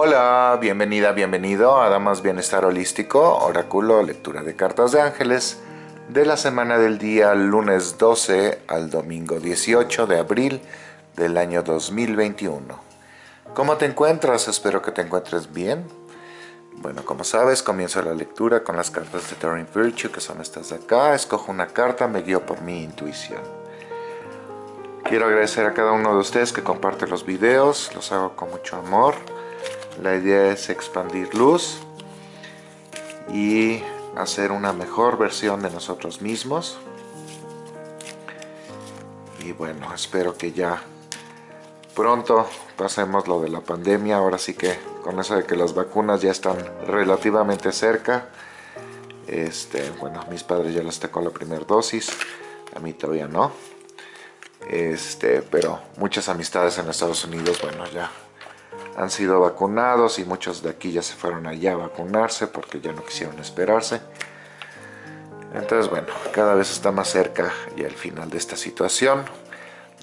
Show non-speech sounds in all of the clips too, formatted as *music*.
Hola, bienvenida, bienvenido a Damas Bienestar Holístico, Oráculo, lectura de cartas de ángeles de la semana del día lunes 12 al domingo 18 de abril del año 2021. ¿Cómo te encuentras? Espero que te encuentres bien. Bueno, como sabes, comienzo la lectura con las cartas de Turing Virtue, que son estas de acá. Escojo una carta, me guío por mi intuición. Quiero agradecer a cada uno de ustedes que comparte los videos, los hago con mucho amor. La idea es expandir luz y hacer una mejor versión de nosotros mismos. Y bueno, espero que ya pronto pasemos lo de la pandemia. Ahora sí que con eso de que las vacunas ya están relativamente cerca. Este, bueno, mis padres ya les tocó la primera dosis, a mí todavía no. Este, pero muchas amistades en Estados Unidos, bueno, ya han sido vacunados y muchos de aquí ya se fueron allá a vacunarse porque ya no quisieron esperarse. Entonces, bueno, cada vez está más cerca y al final de esta situación.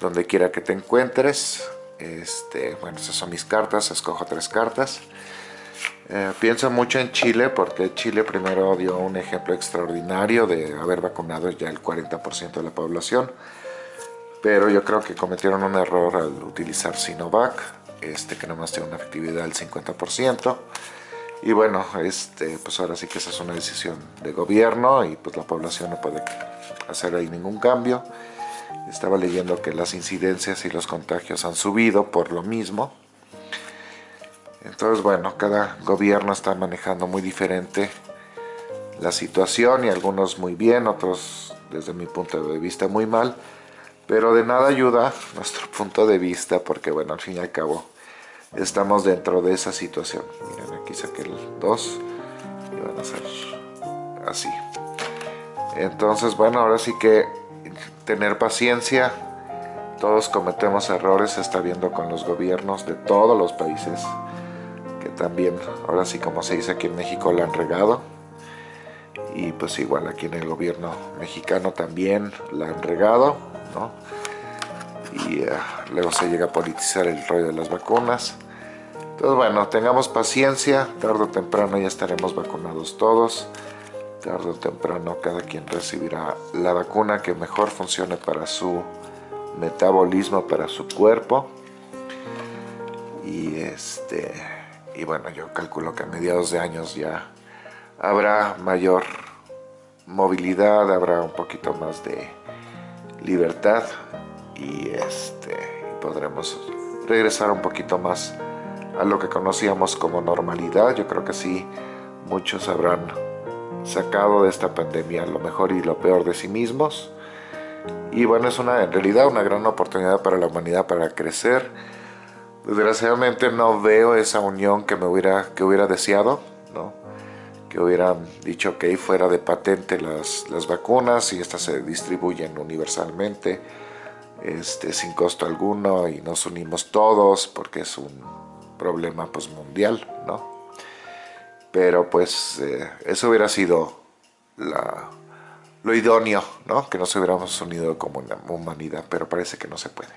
Donde quiera que te encuentres, este, bueno, esas son mis cartas, escojo tres cartas. Eh, pienso mucho en Chile porque Chile primero dio un ejemplo extraordinario de haber vacunado ya el 40% de la población. Pero yo creo que cometieron un error al utilizar Sinovac este, que nomás tiene una efectividad del 50%. Y bueno, este, pues ahora sí que esa es una decisión de gobierno y pues la población no puede hacer ahí ningún cambio. Estaba leyendo que las incidencias y los contagios han subido por lo mismo. Entonces, bueno, cada gobierno está manejando muy diferente la situación y algunos muy bien, otros desde mi punto de vista muy mal. Pero de nada ayuda nuestro punto de vista porque, bueno, al fin y al cabo estamos dentro de esa situación. Miren, aquí saqué el 2 y van a ser así. Entonces, bueno, ahora sí que tener paciencia. Todos cometemos errores, se está viendo con los gobiernos de todos los países, que también, ahora sí como se dice aquí en México, la han regado. Y pues igual aquí en el gobierno mexicano también la han regado y eh, luego se llega a politizar el rollo de las vacunas. Entonces, bueno, tengamos paciencia, tarde o temprano ya estaremos vacunados todos. Tarde o temprano cada quien recibirá la vacuna que mejor funcione para su metabolismo, para su cuerpo. Y este y bueno, yo calculo que a mediados de años ya habrá mayor movilidad, habrá un poquito más de libertad y este, podremos regresar un poquito más a lo que conocíamos como normalidad. Yo creo que sí, muchos habrán sacado de esta pandemia lo mejor y lo peor de sí mismos. Y bueno, es una, en realidad una gran oportunidad para la humanidad para crecer. Desgraciadamente no veo esa unión que me hubiera, que hubiera deseado, ¿no? Que hubieran dicho que fuera de patente las, las vacunas y estas se distribuyen universalmente este, sin costo alguno y nos unimos todos porque es un problema pues mundial, ¿no? Pero pues eh, eso hubiera sido la, lo idóneo, ¿no? Que nos hubiéramos unido como una humanidad, pero parece que no se puede.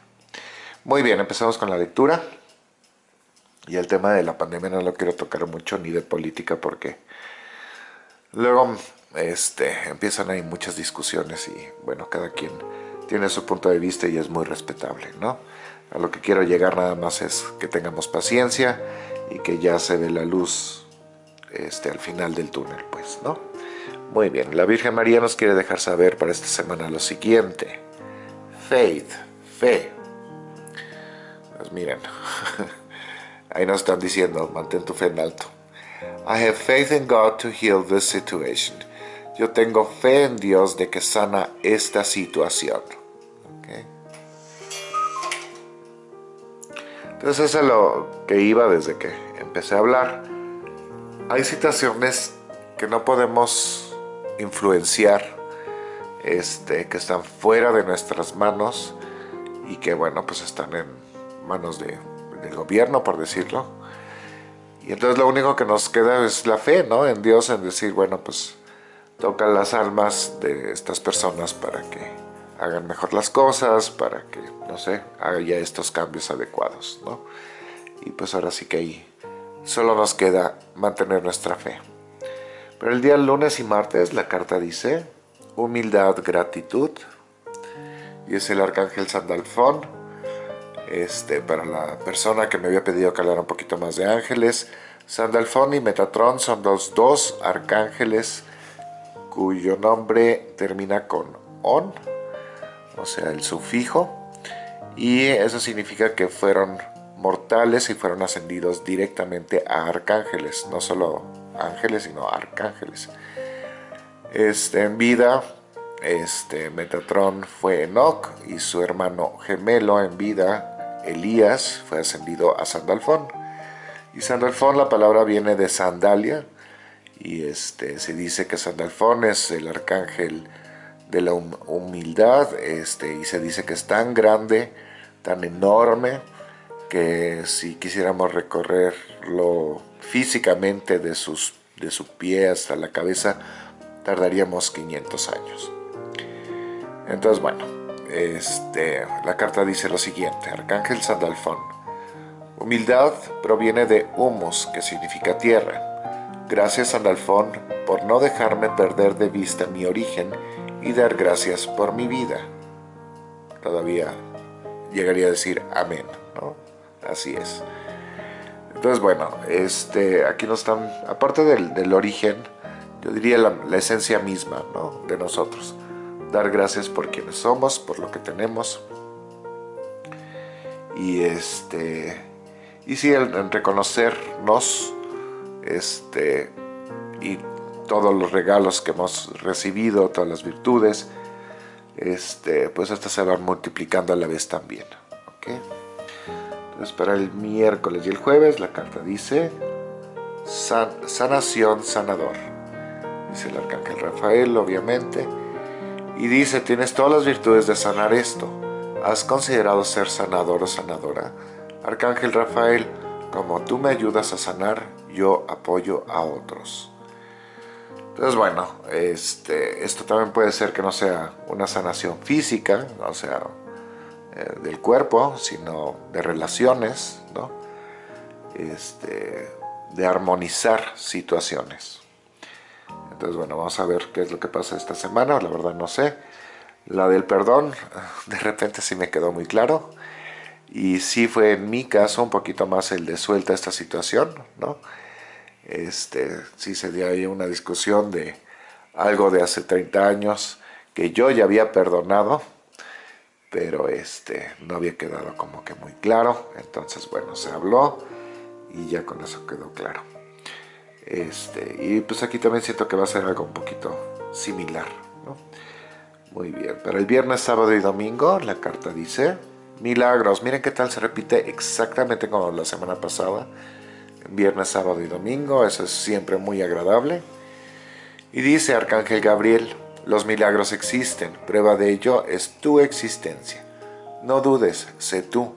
Muy bien, empezamos con la lectura. Y el tema de la pandemia no lo quiero tocar mucho, ni de política, porque Luego este, empiezan ahí muchas discusiones y bueno, cada quien tiene su punto de vista y es muy respetable, ¿no? A lo que quiero llegar nada más es que tengamos paciencia y que ya se ve la luz este, al final del túnel, pues, ¿no? Muy bien, la Virgen María nos quiere dejar saber para esta semana lo siguiente. Faith, fe. Pues miren, *laughs* ahí nos están diciendo, mantén tu fe en alto. I have faith in God to heal this situation. Yo tengo fe en Dios de que sana esta situación. Entonces eso es lo que iba desde que empecé a hablar. Hay situaciones que no podemos influenciar, este, que están fuera de nuestras manos y que bueno, pues están en manos de, del gobierno, por decirlo y entonces lo único que nos queda es la fe, ¿no? En Dios, en decir, bueno, pues toca las almas de estas personas para que hagan mejor las cosas, para que, no sé, haya estos cambios adecuados, ¿no? Y pues ahora sí que ahí solo nos queda mantener nuestra fe. Pero el día lunes y martes la carta dice humildad, gratitud. Y es el arcángel Sandalfón. Este, para la persona que me había pedido que hablara un poquito más de ángeles. Sandalfón y Metatron son los dos arcángeles cuyo nombre termina con on, o sea, el sufijo. Y eso significa que fueron mortales y fueron ascendidos directamente a arcángeles, no solo ángeles, sino arcángeles. Este, en vida, este, Metatron fue Enoch y su hermano gemelo en vida, Elías, fue ascendido a Sandalfón. Y Sandalfón, la palabra viene de sandalia, y este, se dice que Sandalfón es el arcángel de la humildad, este, y se dice que es tan grande, tan enorme, que si quisiéramos recorrerlo físicamente de, sus, de su pie hasta la cabeza, tardaríamos 500 años. Entonces, bueno, este, la carta dice lo siguiente, Arcángel Sandalfón. Humildad proviene de humus, que significa tierra. Gracias Sandalfón por no dejarme perder de vista mi origen y dar gracias por mi vida. Todavía llegaría a decir amén, ¿no? Así es. Entonces, bueno, este, aquí nos están, aparte del, origen, yo diría la, esencia misma ¿no? de nosotros. Dar gracias por quienes somos, por lo que tenemos. Y este y sí, el, reconocernos este, y todos los regalos que hemos recibido, todas las virtudes, este, pues estas se van multiplicando a la vez también. ¿okay? Entonces para el miércoles y el jueves la carta dice sanación sanador. Dice el arcángel Rafael, obviamente. Y dice, tienes todas las virtudes de sanar esto. ¿Has considerado ser sanador o sanadora? Arcángel Rafael, como tú me ayudas a sanar, yo apoyo a otros. Entonces, bueno, este, esto también puede ser que no sea una sanación física, o sea, eh, del cuerpo, sino de relaciones, ¿no? Este, de armonizar situaciones. Entonces, bueno, vamos a ver qué es lo que pasa esta semana, la verdad no sé. La del perdón, de repente sí me quedó muy claro. Y sí fue en mi caso un poquito más el de suelta esta situación, ¿no? Este, sí se dio ahí una discusión de algo de hace 30 años que yo ya había perdonado, pero este, no había quedado como que muy claro. Entonces, bueno, se habló y ya con eso quedó claro. Este, y pues aquí también siento que va a ser algo un poquito similar. ¿no? Muy bien, para el viernes, sábado y domingo la carta dice milagros. Miren qué tal se repite exactamente como la semana pasada. Viernes, sábado y domingo. Eso es siempre muy agradable. Y dice Arcángel Gabriel, los milagros existen, prueba de ello es tu existencia. No dudes, sé tú.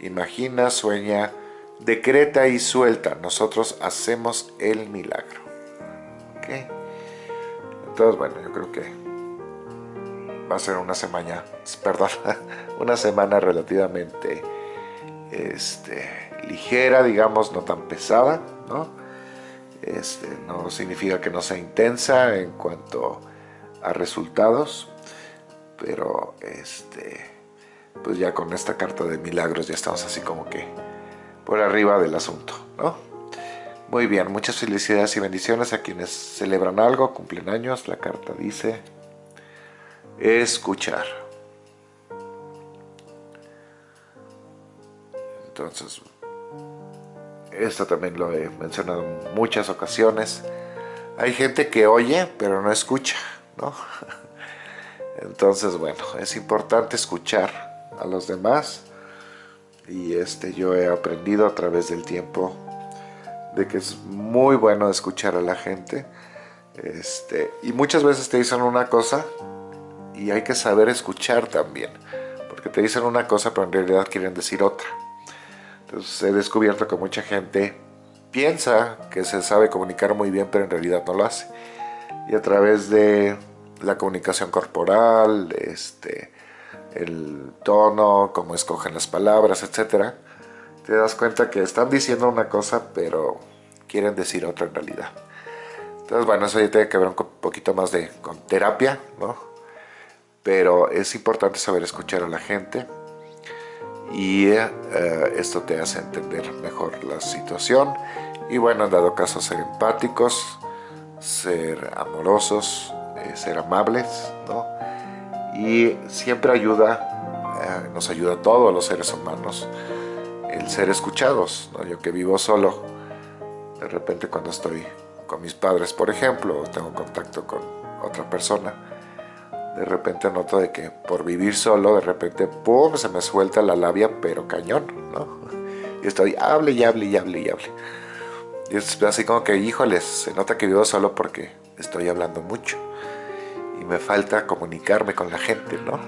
Imagina, sueña, decreta y suelta. Nosotros hacemos el milagro. ¿Ok? Entonces, bueno, yo creo que va a ser una semana, *laughs* perdón, una semana relativamente este, ligera, digamos, no tan pesada, ¿no? Este, no significa que no sea intensa en cuanto a resultados, pero este, pues ya con esta carta de milagros ya estamos así como que por arriba del asunto, ¿no? Muy bien, muchas felicidades y bendiciones a quienes celebran algo, cumplen años, la carta dice escuchar. Entonces, esto también lo he mencionado en muchas ocasiones. Hay gente que oye, pero no escucha. ¿no? *laughs* Entonces, bueno, es importante escuchar a los demás y este yo he aprendido a través del tiempo de que es muy bueno escuchar a la gente este, y muchas veces te dicen una cosa y hay que saber escuchar también porque te dicen una cosa pero en realidad quieren decir otra. Entonces he descubierto que mucha gente piensa que se sabe comunicar muy bien pero en realidad no lo hace. Y a través de la comunicación corporal, este, el tono, cómo escogen las palabras, etc. te das cuenta que están diciendo una cosa, pero quieren decir otra en realidad. Entonces, bueno, eso ya tiene que ver un poquito más de con terapia, ¿no? Pero es importante saber escuchar a la gente y eh, esto te hace entender mejor la situación y bueno, en dado caso ser empáticos, ser amorosos, eh, ser amables, ¿no? Y siempre ayuda, eh, nos ayuda a todos los seres humanos el ser escuchados. Yo que vivo solo, de repente cuando estoy con mis padres, por ejemplo, o tengo contacto con otra persona, de repente noto de que por vivir solo, de repente, ¡pum!, se me suelta la labia, pero cañón, ¿no? *laughs* Y estoy, hable y hable y hable y hable. Y es así como que, híjoles, se nota que vivo solo porque estoy hablando mucho. Me falta comunicarme con la gente, ¿no?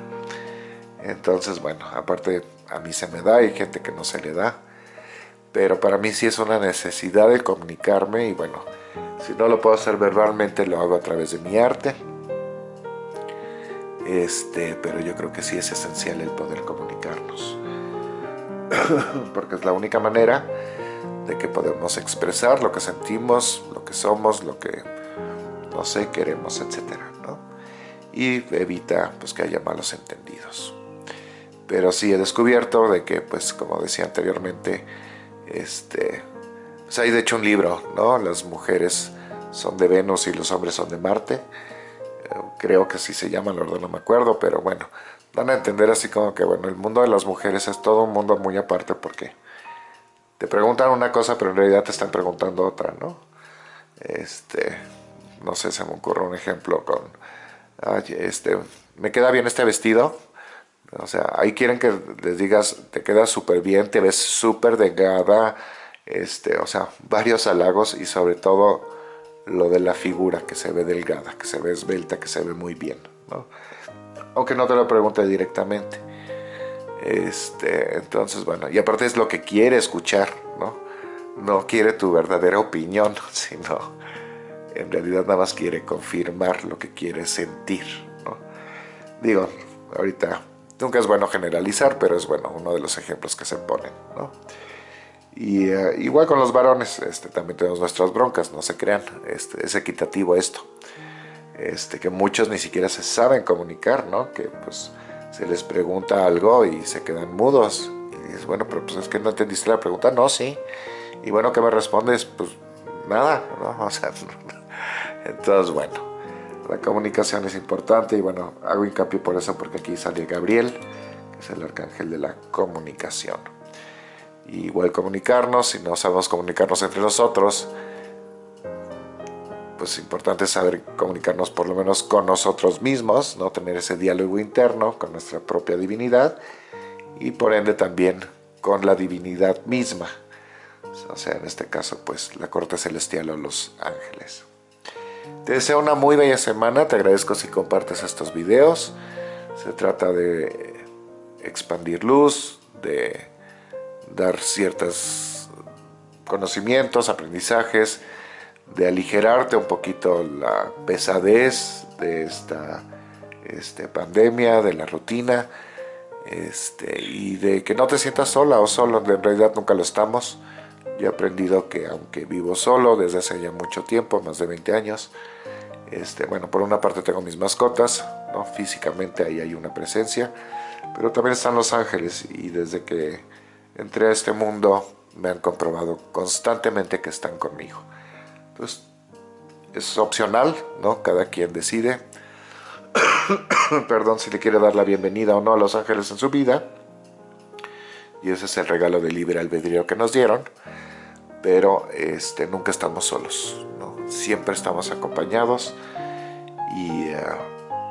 Entonces, bueno, aparte a mí se me da, hay gente que no se le da. Pero para mí sí es una necesidad de comunicarme y bueno, si no lo puedo hacer verbalmente, lo hago a través de mi arte. Este, pero yo creo que sí es esencial el poder comunicarnos. *clears throat* Porque es la única manera de que podemos expresar lo que sentimos, lo que somos, lo que, no sé, queremos, etc. Y evita pues, que haya malos entendidos. Pero sí he descubierto de que, pues como decía anteriormente, este, pues hay de hecho un libro, ¿no? Las mujeres son de Venus y los hombres son de Marte. Eh, creo que así se llama, la verdad no me acuerdo, pero bueno, van a entender así como que, bueno, el mundo de las mujeres es todo un mundo muy aparte porque te preguntan una cosa, pero en realidad te están preguntando otra, ¿no? Este, no sé, se me ocurre un ejemplo con, este, ¿me queda bien este vestido? O sea, ahí quieren que les digas, te queda súper bien, te ves súper delgada, este, o sea, varios halagos y sobre todo lo de la figura, que se ve delgada, que se ve esbelta, que se ve muy bien, ¿no? Aunque no te lo pregunte directamente. Este, entonces, bueno, y aparte es lo que quiere escuchar, ¿no? No quiere tu verdadera opinión, *laughs* sino en realidad nada más quiere confirmar lo que quiere sentir, ¿no? Digo, ahorita Nunca es bueno generalizar, pero es bueno uno de los ejemplos que se ponen, ¿no? Y eh, igual con los varones, este, también tenemos nuestras broncas, no se crean, este, es equitativo esto. Este, que muchos ni siquiera se saben comunicar, ¿no? Que pues se les pregunta algo y se quedan mudos. Y dices, bueno, pero pues es que no entendiste la pregunta, no, sí. Y bueno, ¿qué me respondes? Pues nada, ¿no? *laughs* O sea, entonces bueno. La comunicación es importante y bueno, hago hincapié por eso porque aquí sale Gabriel, que es el arcángel de la comunicación. igual comunicarnos, si no sabemos comunicarnos entre nosotros, pues es importante saber comunicarnos por lo menos con nosotros mismos, no tener ese diálogo interno con nuestra propia divinidad y por ende también con la divinidad misma, o sea, en este caso pues la corte celestial o los ángeles. Te deseo una muy bella semana, te agradezco si compartes estos videos. Se trata de expandir luz, de dar ciertos conocimientos, aprendizajes, de aligerarte un poquito la pesadez de esta este, pandemia, de la rutina, este, y de que no te sientas sola o solo, en realidad nunca lo estamos. Yo he aprendido que aunque vivo solo desde hace ya mucho tiempo, más de 20 años, este, bueno, por una parte tengo mis mascotas, ¿no? físicamente ahí hay una presencia, pero también están los ángeles y desde que entré a este mundo me han comprobado constantemente que están conmigo. Entonces, es opcional, ¿no? Cada quien decide, *coughs* perdón, si le quiere dar la bienvenida o no a los ángeles en su vida. Y ese es el regalo de libre albedrío que nos dieron pero este, nunca estamos solos, siempre estamos acompañados y eh,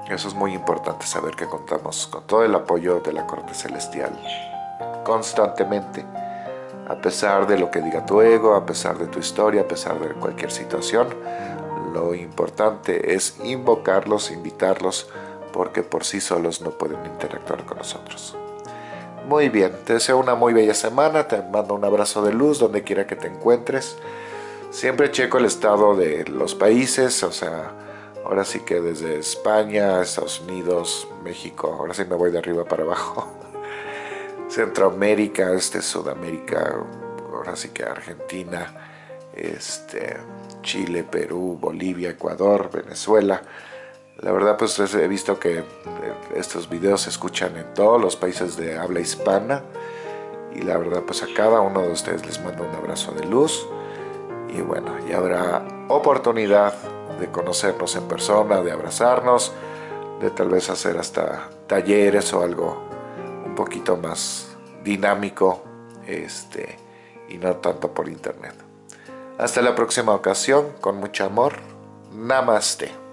eso es muy importante saber que contamos con todo el apoyo de la corte celestial constantemente, a pesar de lo que diga tu ego, a pesar de tu historia, a pesar de cualquier situación, lo importante es invocarlos, invitarlos, porque por sí solos no pueden interactuar con nosotros. Muy bien, te deseo una muy bella semana, te mando un abrazo de luz donde quiera que te encuentres. Siempre checo el estado de los países, o sea, ahora sí que desde España, Estados Unidos, México, ahora sí me voy de arriba para abajo. *laughs* Centroamérica, este Sudamérica, ahora sí que Argentina, este, Chile, Perú, Bolivia, Ecuador, Venezuela. La verdad pues he visto que estos videos se escuchan en todos los países de habla hispana y la verdad pues a cada uno de ustedes les mando un abrazo de luz y bueno, ya habrá oportunidad de conocernos en persona, de abrazarnos, de tal vez hacer hasta talleres o algo un poquito más dinámico este, y no tanto por internet. Hasta la próxima ocasión, con mucho amor. Namaste.